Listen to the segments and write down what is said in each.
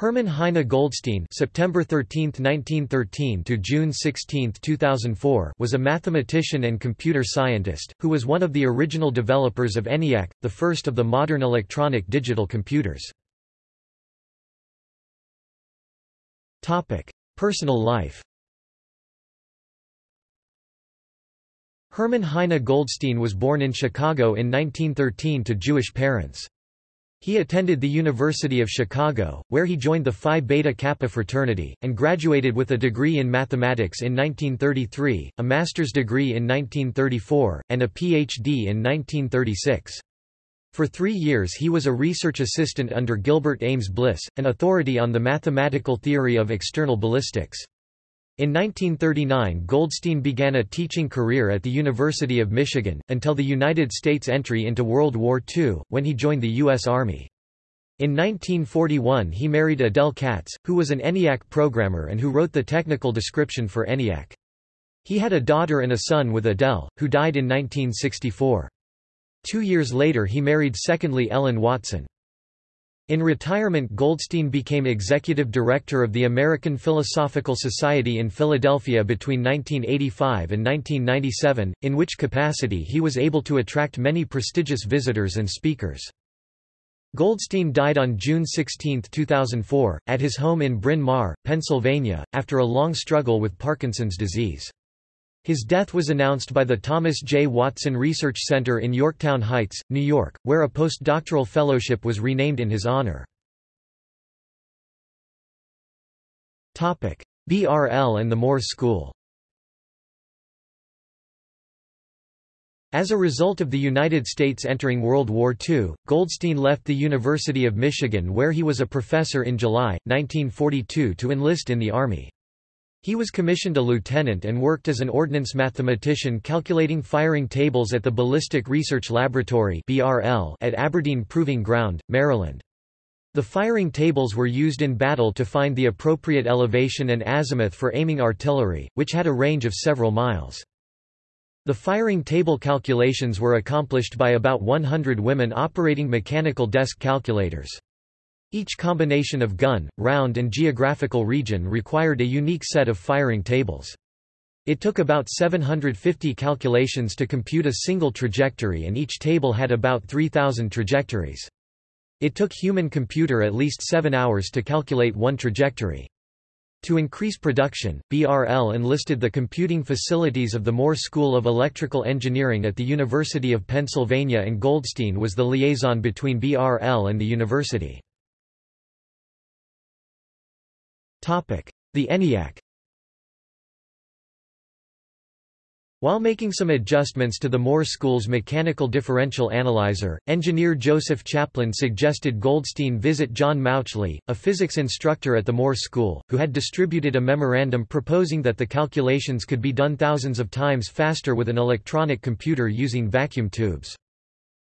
Herman Heine Goldstine September 13, 1913 to June 16, 2004 was a mathematician and computer scientist, who was one of the original developers of ENIAC, the first of the modern electronic digital computers. Personal life Herman Heine Goldstine was born in Chicago in 1913 to Jewish parents. He attended the University of Chicago, where he joined the Phi Beta Kappa fraternity, and graduated with a degree in mathematics in 1933, a master's degree in 1934, and a Ph.D. in 1936. For three years he was a research assistant under Gilbert Ames Bliss, an authority on the mathematical theory of external ballistics. In 1939 Goldstine began a teaching career at the University of Michigan, until the United States entry into World War II, when he joined the U.S. Army. In 1941 he married Adele Katz, who was an ENIAC programmer and who wrote the technical description for ENIAC. He had a daughter and a son with Adele, who died in 1964. Two years later he married secondly Ellen Watson. In retirement Goldstine became executive director of the American Philosophical Society in Philadelphia between 1985 and 1997, in which capacity he was able to attract many prestigious visitors and speakers. Goldstine died on June 16, 2004, at his home in Bryn Mawr, Pennsylvania, after a long struggle with Parkinson's disease. His death was announced by the Thomas J. Watson Research Center in Yorktown Heights, New York, where a postdoctoral fellowship was renamed in his honor. BRL and the Moore School As a result of the United States entering World War II, Goldstine left the University of Michigan where he was a professor in July, 1942 to enlist in the Army. He was commissioned a lieutenant and worked as an ordnance mathematician calculating firing tables at the Ballistic Research Laboratory at Aberdeen Proving Ground, Maryland. The firing tables were used in battle to find the appropriate elevation and azimuth for aiming artillery, which had a range of several miles. The firing table calculations were accomplished by about 100 women operating mechanical desk calculators. Each combination of gun, round and geographical region required a unique set of firing tables. It took about 750 calculations to compute a single trajectory and each table had about 3,000 trajectories. It took human computer at least seven hours to calculate one trajectory. To increase production, BRL enlisted the computing facilities of the Moore School of Electrical Engineering at the University of Pennsylvania and Goldstine was the liaison between BRL and the university. The ENIAC While making some adjustments to the Moore School's mechanical differential analyzer, engineer Joseph Chapline suggested Goldstine visit John Mauchly, a physics instructor at the Moore School, who had distributed a memorandum proposing that the calculations could be done thousands of times faster with an electronic computer using vacuum tubes.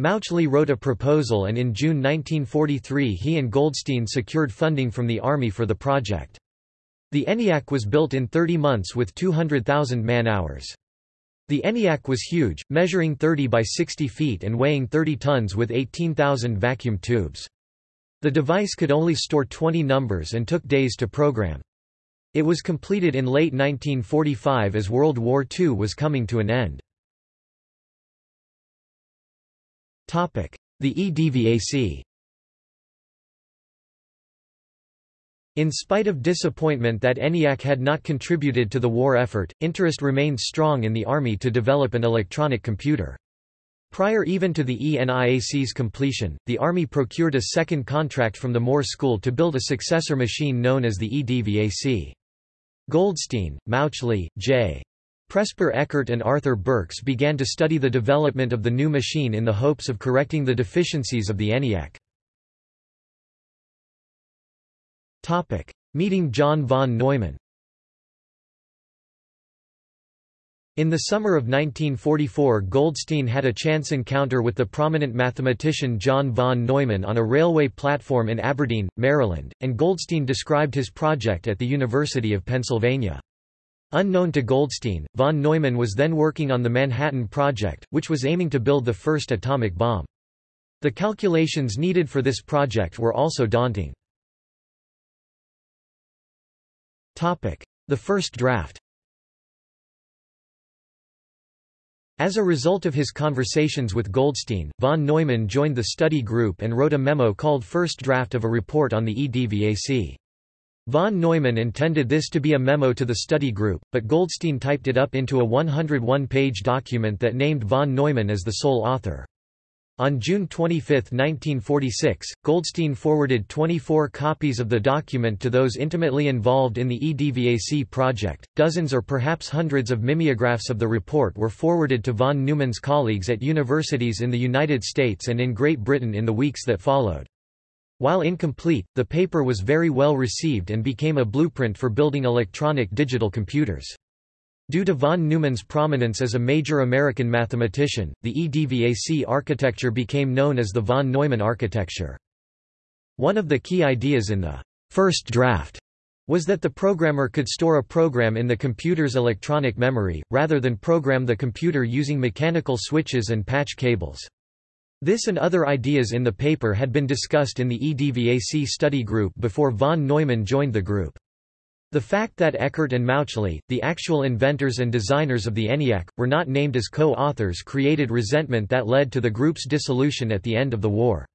Mauchly wrote a proposal and in June 1943 he and Goldstine secured funding from the Army for the project. The ENIAC was built in 30 months with 200,000 man-hours. The ENIAC was huge, measuring 30 by 60 feet and weighing 30 tons with 18,000 vacuum tubes. The device could only store 20 numbers and took days to program. It was completed in late 1945 as World War II was coming to an end. The EDVAC In spite of disappointment that ENIAC had not contributed to the war effort, interest remained strong in the Army to develop an electronic computer. Prior even to the ENIAC's completion, the Army procured a second contract from the Moore School to build a successor machine known as the EDVAC. Goldstine, Mauchly, J. Presper Eckert and Arthur Burks began to study the development of the new machine in the hopes of correcting the deficiencies of the ENIAC. Meeting John von Neumann In the summer of 1944 Goldstine had a chance encounter with the prominent mathematician John von Neumann on a railway platform in Aberdeen, Maryland, and Goldstine described his project at the University of Pennsylvania. Unknown to Goldstine, von Neumann was then working on the Manhattan Project, which was aiming to build the first atomic bomb. The calculations needed for this project were also daunting. The first draft As a result of his conversations with Goldstine, von Neumann joined the study group and wrote a memo called First Draft of a Report on the EDVAC. Von Neumann intended this to be a memo to the study group, but Goldstine typed it up into a 101-page document that named von Neumann as the sole author. On June 25, 1946, Goldstine forwarded 24 copies of the document to those intimately involved in the EDVAC project. Dozens or perhaps hundreds of mimeographs of the report were forwarded to von Neumann's colleagues at universities in the United States and in Great Britain in the weeks that followed. While incomplete, the paper was very well received and became a blueprint for building electronic digital computers. Due to von Neumann's prominence as a major American mathematician, the EDVAC architecture became known as the von Neumann architecture. One of the key ideas in the first draft was that the programmer could store a program in the computer's electronic memory, rather than program the computer using mechanical switches and patch cables. This and other ideas in the paper had been discussed in the EDVAC study group before von Neumann joined the group. The fact that Eckert and Mauchly, the actual inventors and designers of the ENIAC, were not named as co-authors created resentment that led to the group's dissolution at the end of the war.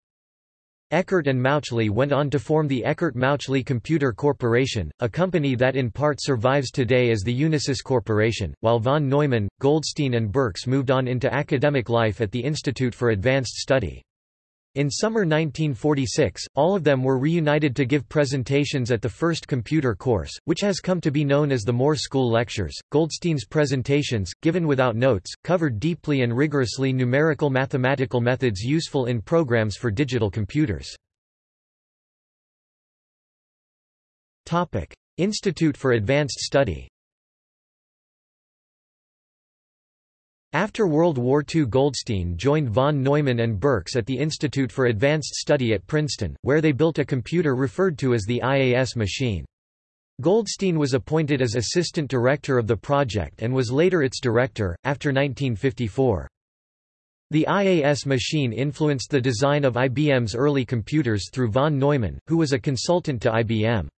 Eckert and Mauchly went on to form the Eckert-Mauchly Computer Corporation, a company that in part survives today as the Unisys Corporation, while von Neumann, Goldstine and Burks moved on into academic life at the Institute for Advanced Study. In summer 1946, all of them were reunited to give presentations at the first computer course, which has come to be known as the Moore School Lectures. Goldstine's presentations, given without notes, covered deeply and rigorously numerical mathematical methods useful in programs for digital computers. Topic: Institute for Advanced Study. After World War II Goldstine joined von Neumann and Burks at the Institute for Advanced Study at Princeton, where they built a computer referred to as the IAS machine. Goldstine was appointed as assistant director of the project and was later its director, after 1954. The IAS machine influenced the design of IBM's early computers through von Neumann, who was a consultant to IBM.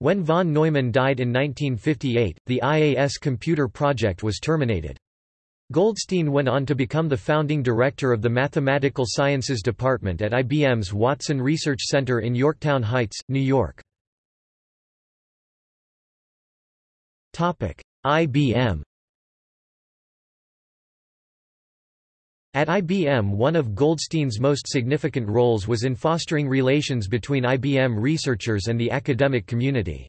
When von Neumann died in 1958, the IAS computer project was terminated. Goldstine went on to become the founding director of the Mathematical Sciences Department at IBM's Watson Research Center in Yorktown Heights, New York. IBM At IBM one of Goldstine's most significant roles was in fostering relations between IBM researchers and the academic community.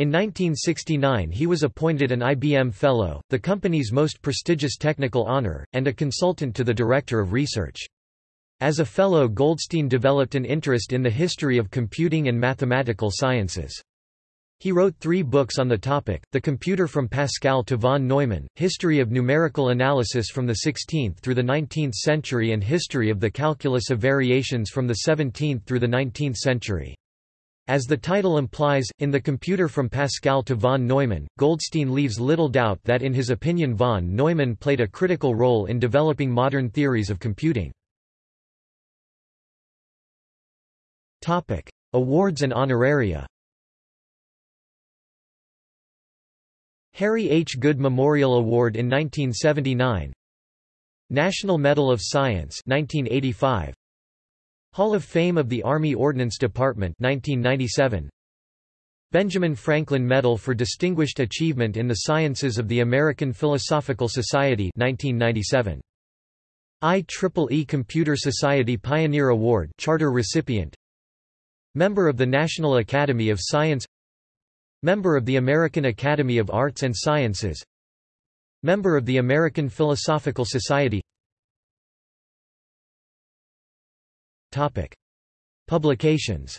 In 1969 he was appointed an IBM Fellow, the company's most prestigious technical honor, and a consultant to the Director of Research. As a Fellow Goldstine developed an interest in the history of computing and mathematical sciences. He wrote three books on the topic, The Computer from Pascal to von Neumann, History of Numerical Analysis from the 16th through the 19th century and History of the Calculus of Variations from the 17th through the 19th century. As the title implies, in The Computer from Pascal to von Neumann, Goldstine leaves little doubt that in his opinion von Neumann played a critical role in developing modern theories of computing. Topic. Awards and honoraria Harry H. Good Memorial Award in 1979 National Medal of Science 1985 Hall of Fame of the Army Ordnance Department 1997 Benjamin Franklin Medal for Distinguished Achievement in the Sciences of the American Philosophical Society 1997 IEEE Computer Society Pioneer Award charter recipient. Member of the National Academy of Science. Member of the American Academy of Arts and Sciences. Member of the American Philosophical Society Topic. Publications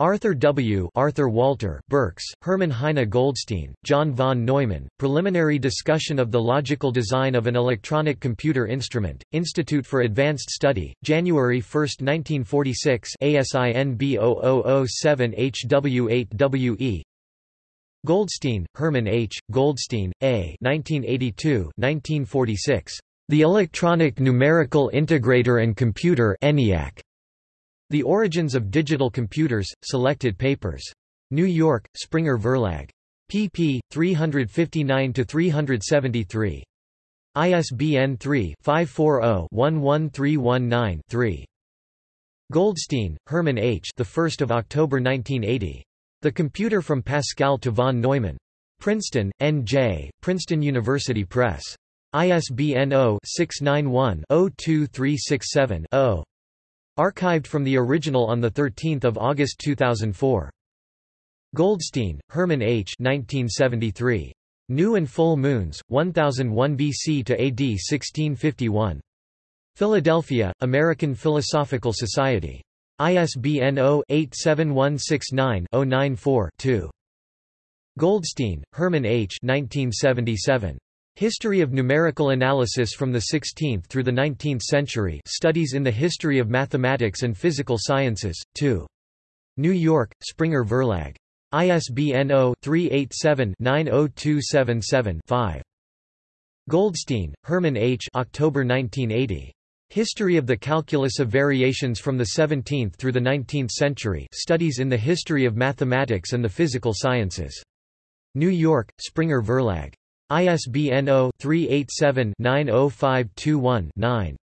Arthur W. Arthur Walter Burks, Herman Heine Goldstine, John von Neumann, Preliminary Discussion of the Logical Design of an Electronic Computer Instrument, Institute for Advanced Study, January 1, 1946 ASIN B0007HW8WE Goldstine, Herman H., Goldstine, A 1982 1946. The Electronic Numerical Integrator and Computer ENIAC. The Origins of Digital Computers, Selected Papers. New York, Springer Verlag. pp. 359–373. ISBN 3-540-11319-3. Goldstine, Herman H. The 1st of October 1980. The Computer from Pascal to von Neumann. Princeton, N.J., Princeton University Press. ISBN 0-691-02367-0. Archived from the original on 13 August 2004. Goldstine, Herman H. 1973. New and Full Moons, 1001 BC to AD 1651. Philadelphia, American Philosophical Society. ISBN 0-87169-094-2. Goldstine, Herman H. 1977. History of Numerical Analysis from the 16th through the 19th Century Studies in the History of Mathematics and Physical Sciences, 2. New York, Springer Verlag. ISBN 0-387-90277-5. Goldstine, Herman H. October 1980. History of the Calculus of Variations from the 17th through the 19th Century Studies in the History of Mathematics and the Physical Sciences. New York, Springer Verlag. ISBN 0-387-90521-9.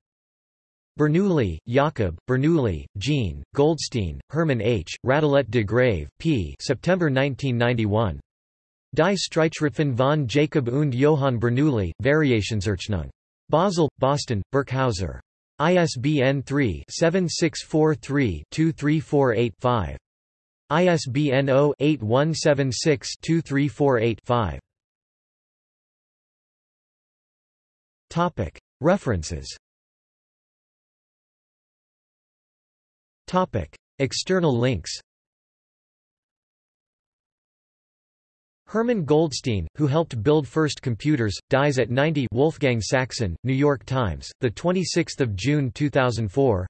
Bernoulli, Jakob, Bernoulli, Jean, Goldstine, Herman H., Radelet de Grave, p. September 1991. Die Streitschriften von Jacob und Johann Bernoulli, Variationsrechnung. Basel, Boston, Birkhäuser. ISBN 3-7643-23485-5. ISBN 0-8176-2348-5. References External links Herman Goldstine, who helped build first computers, dies at 90 Wolfgang Saxon, New York Times, 26 June 2004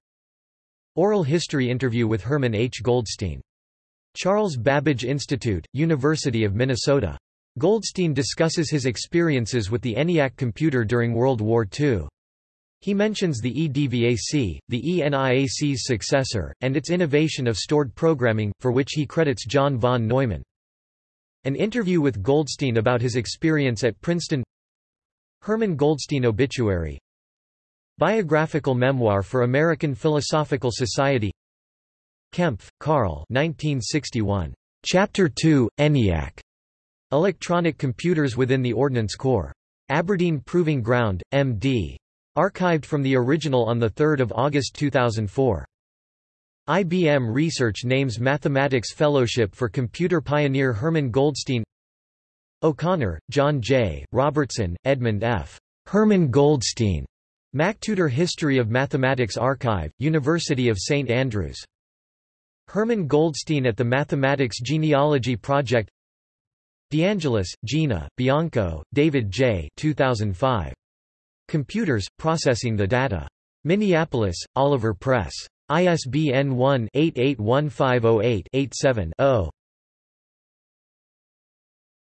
Oral history interview with Herman H. Goldstine. Charles Babbage Institute, University of Minnesota. Goldstine discusses his experiences with the ENIAC computer during World War II. He mentions the EDVAC, the ENIAC's successor, and its innovation of stored programming, for which he credits John von Neumann. An interview with Goldstine about his experience at Princeton Herman Goldstine obituary Biographical memoir for American Philosophical Society Kempf, Karl 1961. Chapter 2, ENIAC. Electronic Computers Within the Ordnance Corps. Aberdeen Proving Ground, M.D. Archived from the original on 3 August 2004. IBM Research names Mathematics Fellowship for computer pioneer Herman Goldstine O'Connor, John J., Robertson, Edmund F. Herman Goldstine. MacTutor History of Mathematics Archive, University of St Andrews. Herman Goldstine at the Mathematics Genealogy Project DeAngelis, Gina, Bianco, David J. 2005. Computers, Processing the Data. Minneapolis, Oliver Press. ISBN 1-881508-87-0.